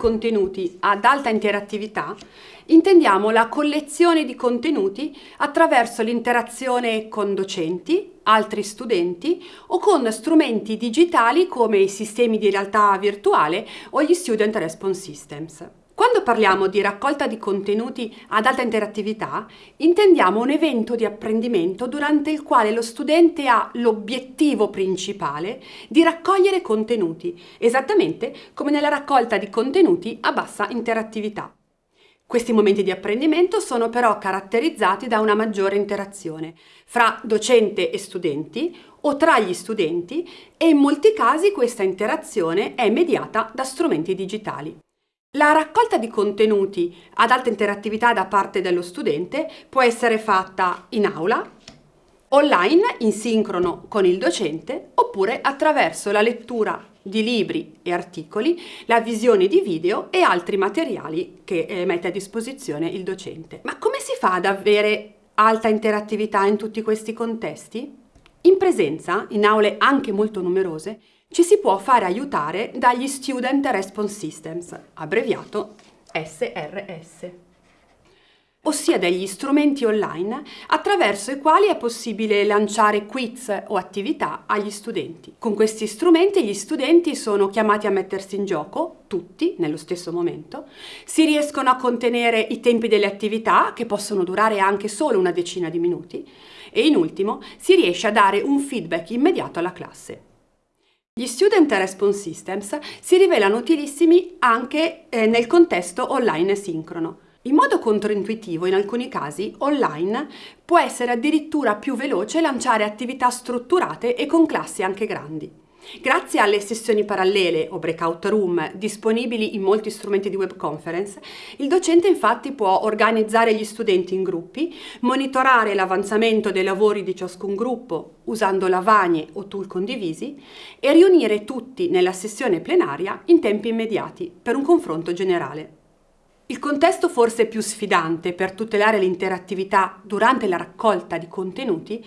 contenuti ad alta interattività intendiamo la collezione di contenuti attraverso l'interazione con docenti, altri studenti o con strumenti digitali come i sistemi di realtà virtuale o gli Student Response Systems. Quando parliamo di raccolta di contenuti ad alta interattività, intendiamo un evento di apprendimento durante il quale lo studente ha l'obiettivo principale di raccogliere contenuti, esattamente come nella raccolta di contenuti a bassa interattività. Questi momenti di apprendimento sono però caratterizzati da una maggiore interazione fra docente e studenti o tra gli studenti e in molti casi questa interazione è mediata da strumenti digitali. La raccolta di contenuti ad alta interattività da parte dello studente può essere fatta in aula, online in sincrono con il docente oppure attraverso la lettura di libri e articoli, la visione di video e altri materiali che eh, mette a disposizione il docente. Ma come si fa ad avere alta interattività in tutti questi contesti? In presenza, in aule anche molto numerose, ci si può fare aiutare dagli Student Response Systems, abbreviato SRS, ossia degli strumenti online attraverso i quali è possibile lanciare quiz o attività agli studenti. Con questi strumenti gli studenti sono chiamati a mettersi in gioco, tutti, nello stesso momento, si riescono a contenere i tempi delle attività, che possono durare anche solo una decina di minuti, e in ultimo si riesce a dare un feedback immediato alla classe. Gli Student Response Systems si rivelano utilissimi anche eh, nel contesto online sincrono. In modo controintuitivo, in alcuni casi, online può essere addirittura più veloce lanciare attività strutturate e con classi anche grandi. Grazie alle sessioni parallele o breakout room disponibili in molti strumenti di web conference, il docente infatti può organizzare gli studenti in gruppi, monitorare l'avanzamento dei lavori di ciascun gruppo usando lavagne o tool condivisi e riunire tutti nella sessione plenaria in tempi immediati per un confronto generale. Il contesto forse più sfidante per tutelare l'interattività durante la raccolta di contenuti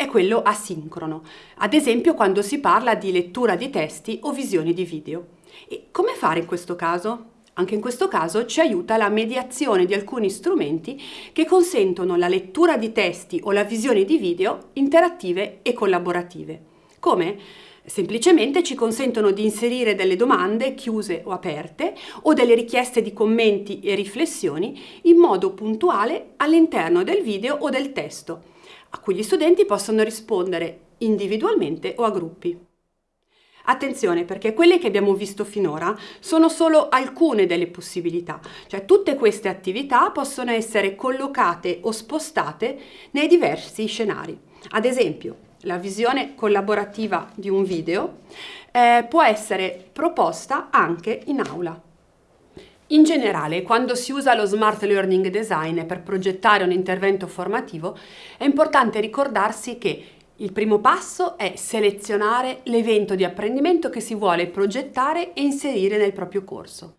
è quello asincrono, ad esempio quando si parla di lettura di testi o visioni di video. E come fare in questo caso? Anche in questo caso ci aiuta la mediazione di alcuni strumenti che consentono la lettura di testi o la visione di video interattive e collaborative. Come? Semplicemente ci consentono di inserire delle domande chiuse o aperte o delle richieste di commenti e riflessioni in modo puntuale all'interno del video o del testo, a cui gli studenti possono rispondere individualmente o a gruppi. Attenzione perché quelle che abbiamo visto finora sono solo alcune delle possibilità, cioè tutte queste attività possono essere collocate o spostate nei diversi scenari. Ad esempio, la visione collaborativa di un video eh, può essere proposta anche in aula. In generale, quando si usa lo Smart Learning Design per progettare un intervento formativo, è importante ricordarsi che il primo passo è selezionare l'evento di apprendimento che si vuole progettare e inserire nel proprio corso.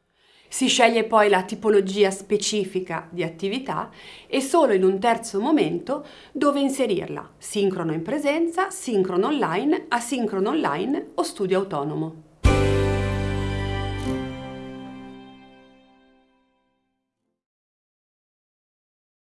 Si sceglie poi la tipologia specifica di attività e solo in un terzo momento dove inserirla, sincrono in presenza, sincrono online, asincrono online o studio autonomo.